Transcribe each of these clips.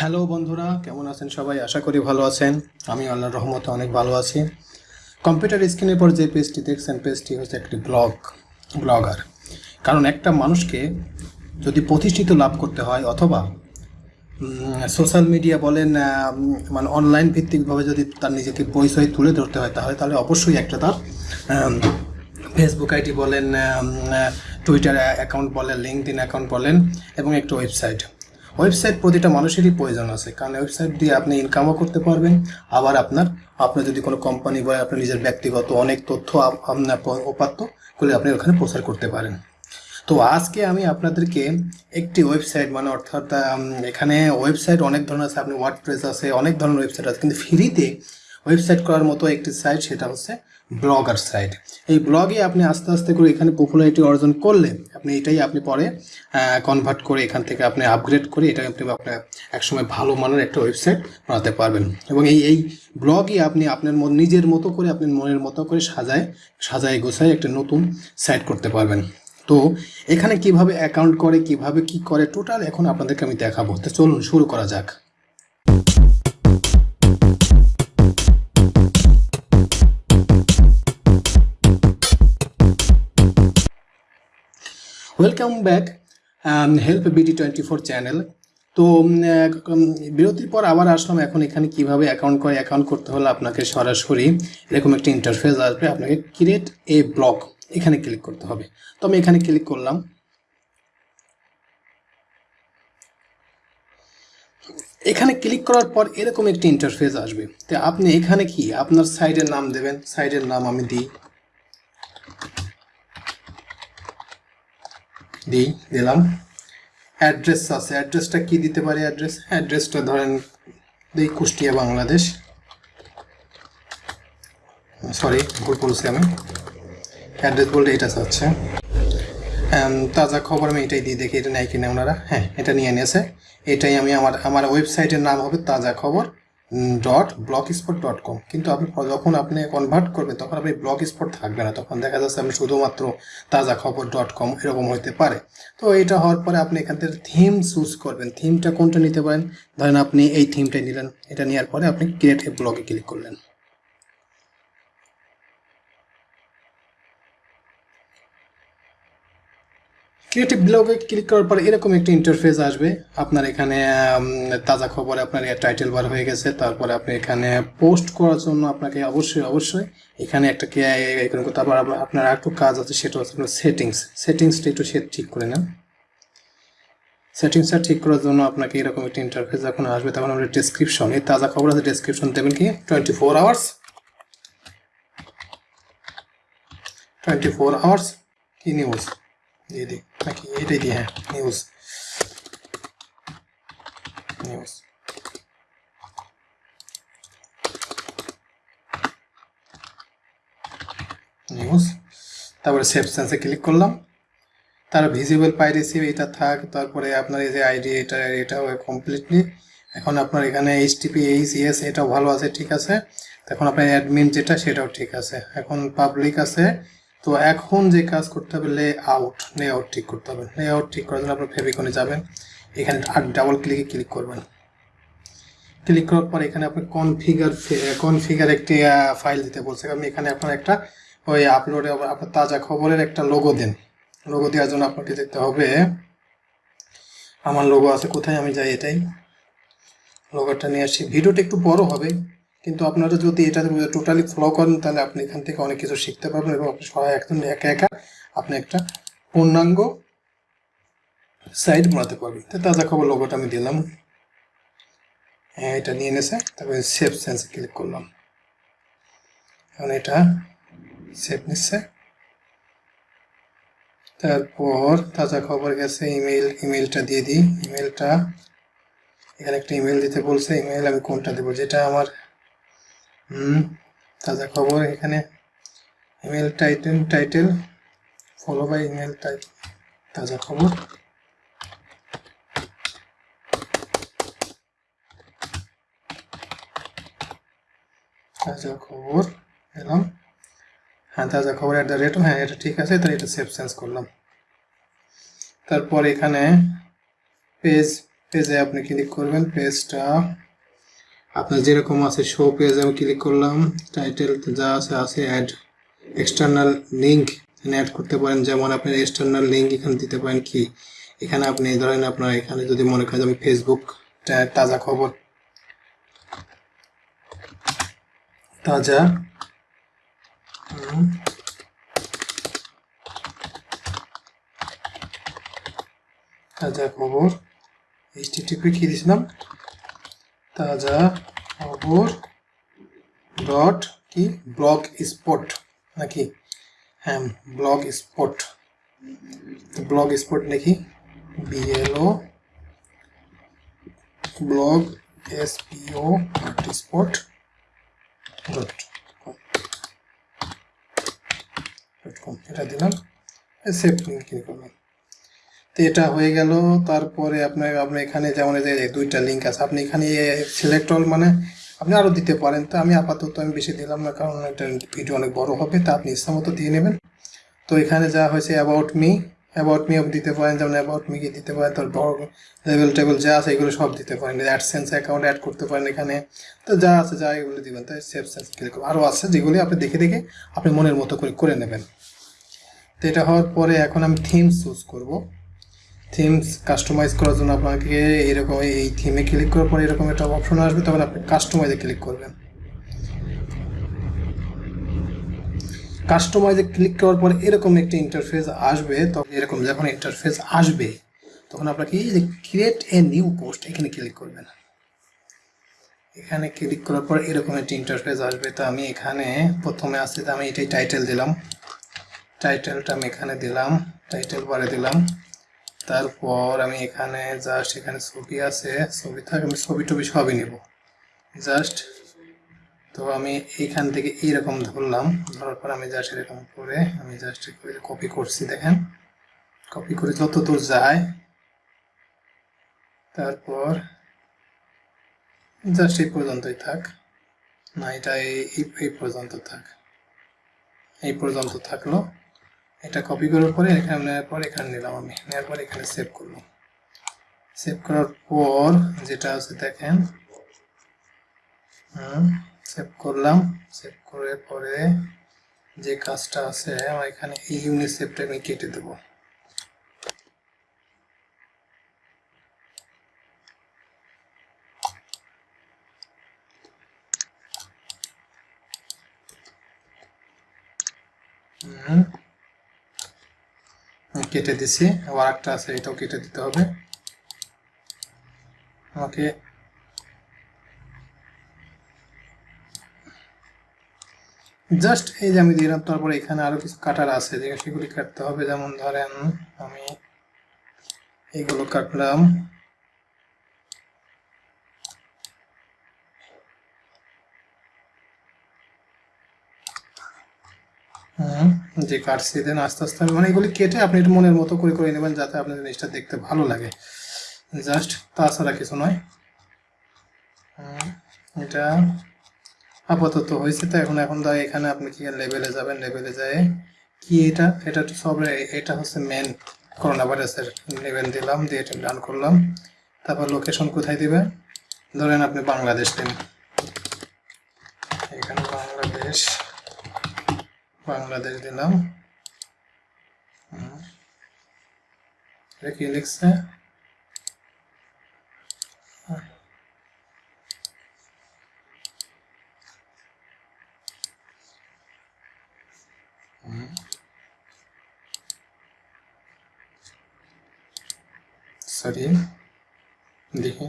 Hello বন্ধুরা, কেমন আছেন সবাই? আশা করি ভালো আছেন। আমি আল্লাহর রহমতে অনেক ভালো আছি। কম্পিউটার স্ক্রিনের পর যে পেজটি দেখছেন, পেজটি হচ্ছে একটি ব্লগ, ব্লগার। কারণ একটা মানুষকে যদি প্রতিষ্ঠিত লাভ করতে হয়, অথবা সোশ্যাল মিডিয়া বলেন মানে অনলাইন ভিত্তিকভাবে যদি তার নিজেকে পরিচয় তুলে ধরতে হয়, তাহলে তাহলে অবশ্যই একটা তার ফেসবুক আইডি বলেন টুইটার অ্যাকাউন্ট বলেন লিঙ্কডিন অ্যাকাউন্ট বলেন, এবং একটা ওয়েবসাইট ওয়েবসাইট প্রতিটা মানুষেরই প্রয়োজন আছে। কারণ ওয়েবসাইট দিয়ে আপনি ইনকামও করতে পারবেন, আবার আপনার আপনার যদি কোনো কোম্পানি বা আপনার নিজের ব্যক্তিগত অনেক তথ্য আপনার উপাত্ত করে আপনি ওখানে প্রচার করতে পারেন। তো আজকে আমি আপনাদেরকে একটি ওয়েবসাইট মানে অর্থাৎ এখানে ওয়েবসাইট অনেক ধরনের আছে, আপনি ওয়ার্ডপ্রেস আছে, অনেক ধরনের ওয়েবসাইট আছে, কিন্তু ফ্রিতে ওয়েবসাইট করার মতো একটি সাইট সেটা হচ্ছে ব্লগার সাইট। এই ব্লগে আপনি আস্তে আস্তে করে এখানে পপুলারিটি অর্জন করলে আপনি এটাই আপনি পরে কনভার্ট করে এখান থেকে আপনি আপগ্রেড করে এটা আপনি আপনার একসময় ভালো মানের একটা ওয়েবসাইট বানাতে পারবেন। এবং এই এই ব্লগই আপনি আপনার নিজের মতো করে আপনার মনের মতো করে সাজায় সাজায় গোছায় একটা নতুন সাইট করতে পারবেন। তো এখানে কীভাবে অ্যাকাউন্ট করে, কীভাবে কি করে টোটাল এখন আপনাদেরকে আমি দেখাবো। তো চলুন শুরু করা যাক। Welcome back help BD twenty four channel তো বিরতির পর আবার আসলাম। এখন এখানে কীভাবে অ্যাকাউন্ট করে অ্যাকাউন্ট করতে হলে আপনাকে সরাসরি এরকম একটা ইন্টারফেস আসবে। আপনাকে ক্রিয়েট এ ব্লক এখানে ক্লিক করতে হবে। তো আমি এখানে ক্লিক করলাম। এখানে ক্লিক করার পর এরকম একটি ইন্টারফেস আসবে। তো আপনি এখানে কি? আপনার সাইডের নাম দেবেন। সাইডের নাম আমি দিই। দিই, দিলাম। অ্যাড্রেস আছে। অ্যাড্রেসটা কি দিতে পারি অ্যাড্রেস অ্যাড্রেসটা ধরেন দিই কুষ্টিয়া, বাংলাদেশ। সরি ভুল বলছি আমি। অ্যাড্রেস বলতে এটা হচ্ছে। তাজা খবর আমি এটাই দিয়ে দেখি, এটা নেয় কিনা ওনারা। হ্যাঁ এটা নিয়ে নিয়েছে। এটাই আমি আমার আমার ওয়েবসাইটের নাম হবে Taza Khabar. Dot blogspot dot com কিন্তু আপনি যখন আপনি কনভার্ট করবেন, তখন আপনি ব্লক স্পট থাকবে না। তখন দেখা যাচ্ছে আপনি শুধুমাত্র তাজা খবর ডট কম এরকম হইতে পারে। তো এটা হওয়ার পরে আপনি এখান থেকে থিম চুজ করবেন। থিমটা কোনটা নিতে পারেন? ধরেন আপনি এই থিমটা নিলেন। এটা নেওয়ার পরে আপনি ক্রিয়েট ব্লগে ক্লিক করলেন। ক্রিয়েটিভ ব্লগে ক্লিক করার পর এরকম একটা ইন্টারফেস আসবে। আপনার এখানে তাজা খবরে, আপনার টাইটেল বার হয়ে গেছে। তারপরে আপনি এখানে পোস্ট করার জন্য আপনাকে অবশ্যই অবশ্যই এখানে একটা কে তারপর আপনার- আপনার একটু কাজ আছে, সেটা হচ্ছে আপনার সেটিংস সেটিংসটা একটু সে ঠিক করে নেন। সেটিংসটা ঠিক করার জন্য আপনাকে এরকম একটা ইন্টারফেস যখন আসবে, তখন আমরা ডেসক্রিপশন এই তাজা খবর আছে ডেসক্রিপশন দেবেন কি? Twenty four hours twenty four hours কি নিউজ দিয়ে দিই নাকি এটাই দিই হ্যাঁ নিউজ নিউজ নিউজ তারপরে সেভ সেন্সে ক্লিক করলাম। তার ভিজিবল পাইরেসি এটা থাক, তারপরে আপনার এই যে আইডি এটা, এটাও কমপ্লিটলি এখন আপনার এখানে এইচটিপি এইচ ইএস এটাও ভালো আছে, ঠিক আছে। এখন আপনার অ্যাডমিন যেটা, সেটাও ঠিক আছে। এখন পাবলিক আছে। তো এখন যে কাজ করতে হবে লে আউট লে আউট ঠিক করতে হবে। লে আউট ঠিক করার জন্য আপনার ফেবিকনে যাবেন। এখানে আর ডাবল ক্লিকে ক্লিক করবেন। ক্লিক করার পর এখানে আপনি কনফিগার কনফিগার একটি ফাইল দিতে বলছে। আমি এখানে আপনার একটা ওই আপলোডে আপনার তাজা খবরের একটা লোগো দেন। লোগো দেওয়ার জন্য আপনাকে যেতে হবে, আমার লোগো আছে কোথায়? আমি যাই এটাই। লোগোটা নিয়ে আসি। ভিডিওটা একটু বড় হবে। কিন্তু আপনারা যদি এটা টোটালি ফলো করেন, তাহলে আপনি এখান থেকে অনেক কিছু শিখতে পারবেন এবং আপনি সবাই একদম একা একা আপনি একটা পূর্ণাঙ্গ সাইড বানাতে পারবেন। তো তাজা খবর লোগোটা আমি দিলাম। হ্যাঁ এটা নিয়ে এনেছে তারপরে সেভ সেন্সে ক্লিক করলাম। এখন এটা সেভ নিচ্ছে। তারপর তাজা খবর গেছে ইমেল ইমেলটা দিয়ে দিই। ইমেলটা এখানে একটা ইমেল দিতে বলছে ইমেল আমি কোনটা দেবো? যেটা আমার হুম, তাজা খবর এখানে। Email title title follow by email type Taza Khabar. Taza খবর, এলাম। হ্যাঁ তাজা খবর অ্যাট দ্য রেট হ্যাঁ এটা ঠিক আছে, তাহলে এটা সেভ সেন্স করলাম। তারপর এখানে পেজ পেজে আপনি ক্লিক করবেন পেজটা আপনার যেরকম আছে শো পেজ আমি ক্লিক করলাম টাইটেল যা আছে আছে অ্যাড এক্সটার্নাল লিঙ্ক এখানে অ্যাড করতে পারেন। যেমন আপনার এক্সটার্নাল লিঙ্ক এখানে দিতে পারেন কি? এখানে আপনি ধরেন আপনার এখানে যদি মনে করেন আমি ফেসবুক তাজা খবর, তাজা তাজা খবর এইচটিটিপি কি দিয়েছিলাম তাজা খবর ডট কি ব্লগ স্পট নাকি হ্যাঁ ব্লগ স্পট ব্লগ স্পট লিখি B L O blog S P O spot dot dot com এটা দিলাম সেভ ক্লিক করলাম তো এটা হয়ে গেল। তারপরে আপনার, আপনি এখানে যেমন দুইটা লিঙ্ক আছে, আপনি এখানে সিলেক্ট অল মানে আপনি আরও দিতে পারেন। তো আমি আপাতত আমি বেশি দিলাম না, কারণ এটা ভিডিও অনেক বড় হবে, তা আপনি ইচ্ছা মতো দিয়ে নেবেন। তো এখানে যা হয়েছে অ্যাবাউট মি অ্যাবাউট মি দিতে পারেন, যেমন অ্যাবাউট মি কি দিতে পারেন তার বড় লেভেল টেবিল যা আছে, এগুলো সব দিতে পারেন। অ্যাডসেন্স অ্যাকাউন্ট অ্যাড করতে পারেন এখানে। তো যা আছে, যা এগুলো দিবেন, তাই সেভ সেন্স ক্লিক আরও আছে যেগুলি আপনি দেখে দেখে আপনি মনের মতো করে করে নেবেন। তো এটা হওয়ার পরে এখন আমি থিম চুজ করব। থিমস কাস্টমাইজ করার জন্য আপনাকে এরকম এই থিমে ক্লিক করার পরে এরকম একটা অপশন আসবে, তখন আপনি কাস্টমাইজে ক্লিক করবেন। কাস্টমাইজে ক্লিক করার পরে এরকম একটা ইন্টারফেস আসবে, তখন এরকম যখন ইন্টারফেস আসবে, তখন আপনাকে এই যে ক্রিয়েট এ নিউ পোস্ট এখানে ক্লিক করবেন। এখানে ক্লিক করার পর এরকম একটি ইন্টারফেস আসবে, তো আমি এখানে প্রথমে আসতে আমি এটাই টাইটেল দিলাম। টাইটেলটা আমি এখানে দিলাম টাইটেল বারে দিলাম। তারপর আমি এখানে জাস্ট এখানে ছবি আছে, ছবি থাক, আমি ছবি টবি সবই নেব। জাস্ট তো আমি এইখান থেকে এইরকম ধরলাম, ধরার পর আমি জাস্ট এরকম করে আমি জাস্ট কপি করছি, দেখেন। কপি করে যত দূর যায়, তারপর জাস্ট এই পর্যন্তই থাক। না, এটা এই পর্যন্ত থাক। এই পর্যন্ত থাকল। এটা কপি করার পরে এখানে নেওয়ার পর এখানে নিলাম আমি। নেওয়ার পর এখানে সেভ করলাম। সেভ করার পর যেটা আছে দেখেন সেভ করলাম। সেভ করার পরে যে কাজটা আছে, আমার এখানে এই ইউনিসেফটা আমি কেটে দেবো হুম আমি কেটে দিছি। আবার একটা আছে, এটাও কেটে দিতে হবে। আমাকে জাস্ট এই যে আমি দিলাম, তারপরে এখানে আরও কিছু কাটার আছে যে সেগুলি কাটতে হবে। যেমন ধরেন আমি এগুলো কাটলাম। যে কাটছি দেন আস্তে আস্তে মানে এগুলি কেটে আপনি একটু মনের মতো করে করে নেবেন যাতে আপনার জিনিসটা দেখতে ভালো লাগে। জাস্ট তাছাড়া কিছু নয়। এটা আপাতত হয়েছে তো, এখন এখন ধর এখানে আপনি কি লেভেলে যাবেন লেভেলে যায় কি এটা? এটা তো সব, এটা হচ্ছে মেন করোনা ভাইরাসের লেভেল দিলাম, দিয়ে এটা ডান করলাম। তারপর লোকেশন কোথায় দিবে? ধরেন আপনি বাংলাদেশ দিন। এখানে বাংলাদেশ। বাংলাদেশ দিলাম হুম। এটা কি লিখছে সরি দেখি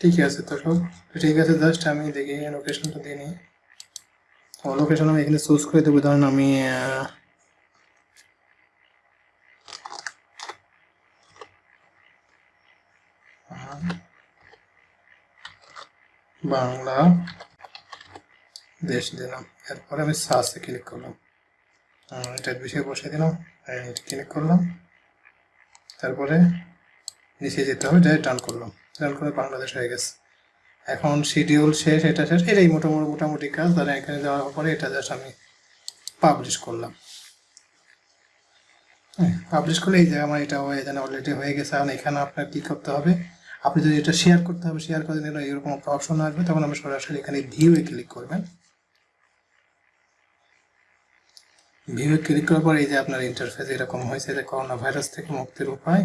ঠিক আছে তো সব? ঠিক আছে জাস্ট আমি দেখি লোকেশনটা দিয়ে নিই লোকেশন আমি এখানে চুজ করে দেবো, ধরেন আমি বাংলা, দেশ দিলাম। এরপরে আমি সার্চে ক্লিক করলাম। এটার বিষয়ে বসে দিলাম ক্লিক করলাম। তারপরে নিচে যেতে হবে ডান করলাম। ডান করে বাংলাদেশ হয়ে গেছে। এখন শিডিউল শেষ, এটা শেষ, এটাই মোটামুটি মোটামুটি কাজ। তাহলে এখানে যাওয়ার পরে এটা জাস্ট আমি পাবলিশ করলাম। পাবলিশ করলে এই যে আমার এটা হয়ে জানে অলরেডি হয়ে গেছে। এখন এখানে আপনার কি করতে হবে? আপনি যদি এটা শেয়ার করতে হবে শেয়ার করে নিলে এরকম একটা অপশন আসবে। তখন আপনি সরাসরি এখানে ভিউয়ে ক্লিক করবেন। ভিউয়ে ক্লিক করার পর এই যে আপনার ইন্টারফেস এরকম হয়েছে যে করোনা ভাইরাস থেকে মুক্তির উপায়।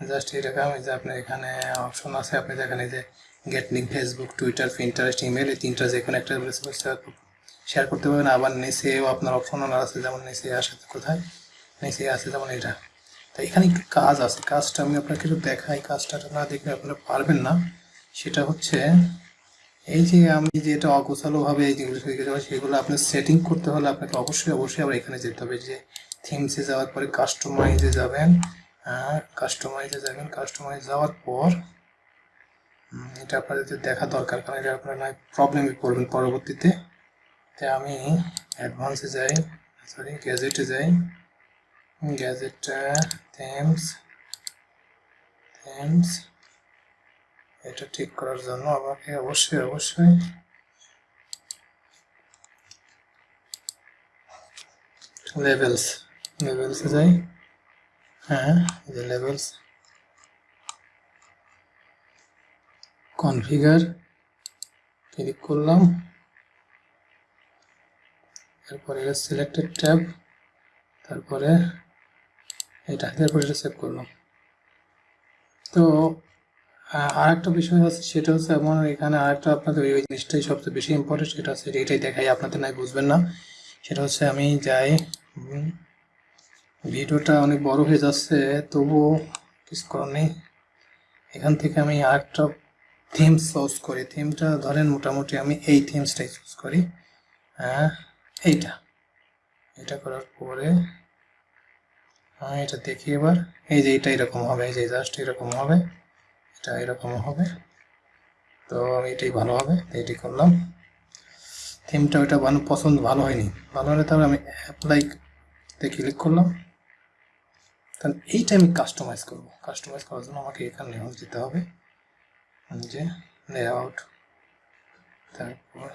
জাস্ট এরকম যে আপনার এখানে অপশন আছে, আপনি এই যে get link Facebook Twitter Pinterest email এই তিনটা যে কোনো একটা শেয়ার করতে পারবেন। আবার নিচেও আপনার অপশন আছে, যেমন নিচে আসে কোথায়? নিচে আছে যেমন এটা। তো এখানে একটু কাজ আছে। কাজটা আমি আপনাকে একটু দেখাই। কাজটা না দেখলে আপনারা পারবেন না। সেটা হচ্ছে এই যে আমি যেটা অগোছালোভাবে এই যাব সেগুলো আপনার সেটিং করতে হলে আপনাকে অবশ্যই অবশ্যই আবার এখানে যেতে হবে। যে থিমসে যাওয়ার পরে কাস্টমাইজে যাবেন। কাস্টমাইজে যাবেন কাস্টমাইজ যাওয়ার পর এটা আপনাদের দেখা দরকার, কারণ এটা আপনারা নয় প্রবলেমে পড়বেন পরবর্তীতে। তাই আমি অ্যাডভান্সে যাই সরি গ্যাজেটে যাই। গ্যাজেটটা থেমস থেমস এটা ঠিক করার জন্য আমাকে অবশ্যই অবশ্যই লেভেলস লেভেলসে যাই। হ্যাঁ যে লেভেলস কনফিগার ক্লিক করলাম। এরপরে সিলেক্টেড ট্যাব তারপরে এটা তারপরে এটা সেভ করলাম। তো আর একটা বিষয় আছে, সেটা হচ্ছে আমার এখানে আরেকটা আপনাদের ওই জিনিসটাই সবচেয়ে বেশি ইম্পর্টেন্ট সেটা হচ্ছে এটাই দেখাই, আপনাদের নাই বুঝবেন না। সেটা হচ্ছে আমি যাই ভিডিওটা অনেক বড় হয়ে যাচ্ছে, তবুও কিছু করার নেই। এখান থেকে আমি আরেকটা থিম চুজ করি। থিমটা ধরেন মোটামুটি আমি এই থিমসটাই চুজ করি। হ্যাঁ এইটা। এটা করার পরে হ্যাঁ এটা দেখি এবার। এই যে এটা এরকম হবে, এই যে জাস্ট এরকম হবে, এটা এরকম হবে। তো আমি এটাই ভালো হবে তো এটাই করলাম। থিমটা ওইটা ভালো পছন্দ, ভালো হয়নি। ভালো হলে তাহলে আমি অ্যাপ্লাইতে ক্লিক করলাম। তাহলে এইটা আমি কাস্টমাইজ করব। কাস্টমাইজ করার জন্য আমাকে এখানে দিতে হবে। যে লেআউট তারপর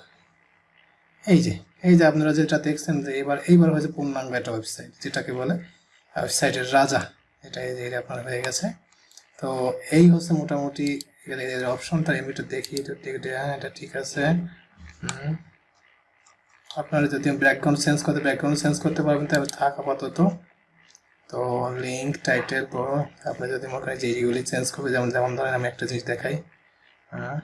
এই যে এই যে আপনারা যেটা দেখছেন যে এবার, এইবার হয়েছে পূর্ণাঙ্গ একটা ওয়েবসাইট যেটাকে বলে ওয়েবসাইটের রাজা এটা এই যে আপনার হয়ে গেছে। তো এই হচ্ছে মোটামুটি এর অপশনটা আমি একটু দেখি হ্যাঁ এটা ঠিক আছে। আপনারা যদি ব্যাকগ্রাউন্ড চেঞ্জ করতে ব্যাকগ্রাউন্ড চেঞ্জ করতে পারবেন, তাহলে থাক আপাতত। তো লিঙ্ক টাইটেল বড় আপনি যদি মনে করেন যে এইগুলি চেঞ্জ করবে, যেমন যেমন ধরেন আমি একটা জিনিস দেখাই। হ্যাঁ।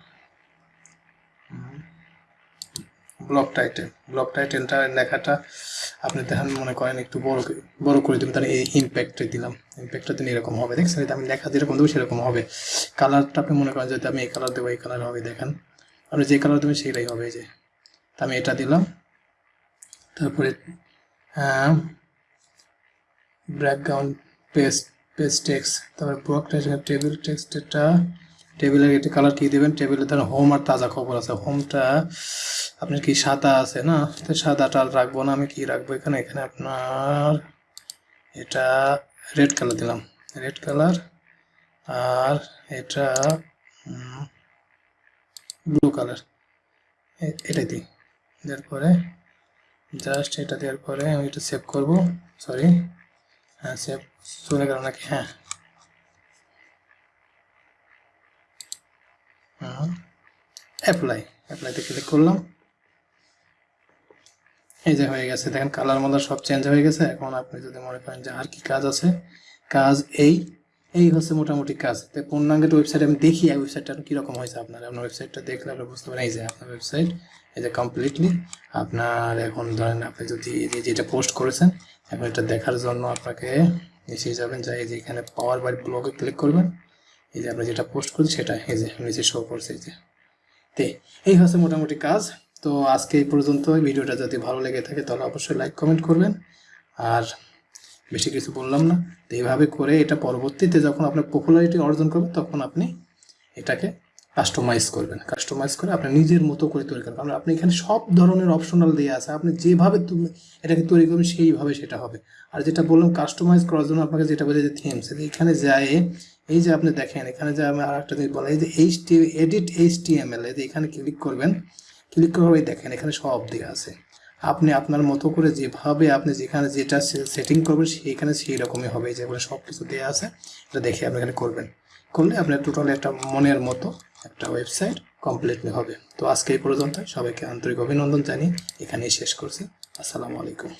ব্লক টাইটেল ব্লক টাইটেলটা লেখাটা আপনি দেখেন, মনে করেন একটু বড় বড় করে দিবেন, তাহলে এই ইম্প্যাক্টে দিলাম। ইম্প্যাক্টটা দিন এরকম হবে। দেখছেন? আমি লেখা যেরকম দেবো, সেরকম হবে। কালারটা আপনি মনে করেন যদি আমি এই কালার দেবো, এই কালার হবে, দেখেন। আপনি যে কালার দেবেন, সেটাই হবে যে। আমি এটা দিলাম। তারপরে ব্যাকগ্রাউন্ড পেস্ট পেস্ট টেক্স তারপরে ব্লক টেবিল টেক্সট এটা টেবিলের একটা কালার কি দেবেন টেবিলে ধরেন হোম আর তাজা খবর আছে। হোমটা আপনার কি সাদা আছে না? তো সাদাটা রাখব না, আমি কি রাখব এখানে? এখানে আপনার এটা রেড কালার দিলাম। রেড কালার আর এটা ব্লু কালার এটাই দিই। দেওয়ার পরে জাস্ট এটা দেওয়ার পরে আমি এটা সেভ করব। সরি হ্যাঁ সেভ চলে গেল নাকি? হ্যাঁ। অ্যাপ্লাই অ্যাপ্লাইতে ক্লিক করলাম। এই যে হয়ে গেছে। দেখেন কালার মালার সব চেঞ্জ হয়ে গেছে। এখন আপনি যদি মনে করেন যে আর কি কাজ আছে, কাজ এই এই হচ্ছে মোটামুটি কাজ। তো পূর্ণাঙ্গের ওয়েবসাইট আমি দেখি ওয়েবসাইটটা কীরকম হয়েছে আপনার? আপনার ওয়েবসাইটটা দেখলে আপনি বুঝতে পারেন এই যে আপনার ওয়েবসাইট এই যে কমপ্লিটলি আপনার এখন ধরেন আপনি যদি যেটা পোস্ট করেছেন, এখন এটা দেখার জন্য আপনাকে নিচে যাবেন, যাই এই যে এখানে পাওয়ার বাই ব্লগে ক্লিক করবেন। এই যে আপনি যেটা পোস্ট করছেন সেটা এই যে নিচে শো করছে এই যে। তে, এই হচ্ছে মোটামুটি কাজ। তো আজকে এই পর্যন্ত ভিডিওটা যদি ভালো লেগে থাকে তাহলে অবশ্যই লাইক কমেন্ট করবেন। আর বেশি কিছু বললাম না। তো এইভাবে করে এটা পরবর্তীতে যখন আপনার পপুলারিটি অর্জন করবে তখন আপনি এটাকে কাস্টমাইজ করবেন। কাস্টমাইজ করে আপনি নিজের মতো করে তৈরি করবেন। কারণ আপনি এখানে সব ধরনের অপশনাল দিয়ে আছে। আপনি যেভাবে তুমি এটাকে তৈরি করবেন, সেইভাবে সেটা হবে। আর যেটা বললাম কাস্টমাইজ করার জন্য আপনাকে যেটা বলে যে থিমস এখানে যায়, এই যে আপনি দেখেন, এখানে যে আমি আর একটা জিনিস বলা এই যে H T edit H T M L এই যে এখানে ক্লিক করবেন ক্লিক করে দেখেন, এখানে সব দেওয়া আছে। আপনি আপনার মতো করে যেভাবে আপনি যেখানে যেটা সেটিং করবেন, সেইখানে সেই রকমই হবে যেগুলো সব কিছু দেওয়া আছে, এটা দেখে আপনি এখানে করবেন। করলে আপনার টোটাল একটা মনের মতো একটা ওয়েবসাইট কমপ্লিটলি হবে। তো আজকে এই পর্যন্ত সবাইকে আন্তরিক অভিনন্দন জানিয়ে এখানেই শেষ করছি। আসসালামু আলাইকুম।